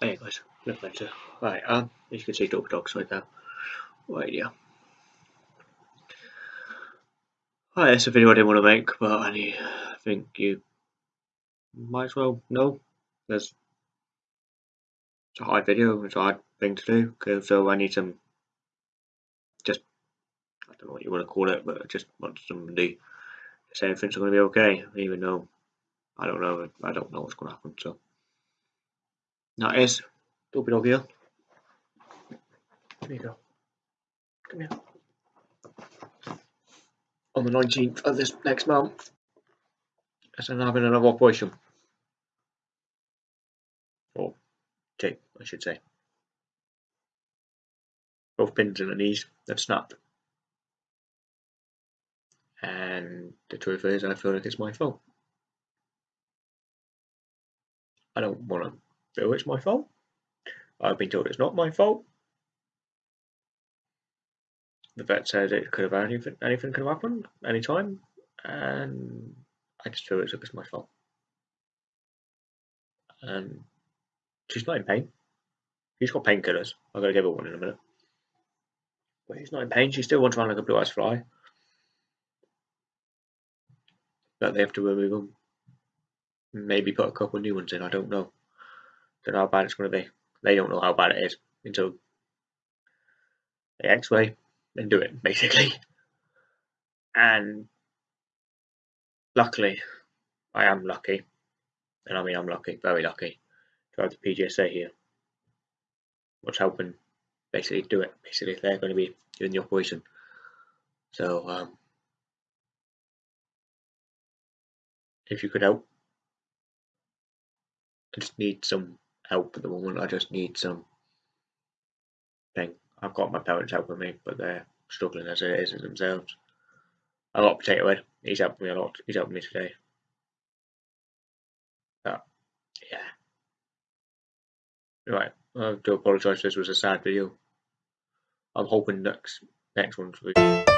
Hey guys, look better. Right, um, as you can see, double dogs right there. Right, yeah. Hi, that's a video I didn't want to make, but I think you might as well know. There's it's a hard video, it's a hard thing to do, so I need some, just, I don't know what you want to call it, but I just want somebody to say everything's going to be okay, even though I don't know, I don't know what's going to happen, so. That is Dopey dog here. Here you go. Come here. On the 19th of this next month, as I'm having another operation. Or two, I should say. Both pins in the knees have snapped. And the truth is, I feel like it's my fault. I don't want to feel it's my fault. I've been told it's not my fault. The vet said it could have anything, anything could have happened anytime, and I just feel it's, it's my fault. And she's not in pain. She's got painkillers. I'm gonna give her one in a minute. But she's not in pain. She still wants to run like a blue eyes fly. But they have to remove them. Maybe put a couple new ones in. I don't know. Don't know how bad it's going to be. They don't know how bad it is until they X-ray and do it basically. And luckily, I am lucky, and I mean I'm lucky, very lucky, to have the PDSA here. What's helping basically do it. Basically, they're going to be doing the operation. So, um, if you could help, I just need some help at the moment. I just need some thing. I've got my parents helping me, but they're struggling as it is themselves. I got Potato Head. He's helping me a lot. He's helping me today. But yeah. Right. I do apologise. This was a sad video. I'm hoping next next one's.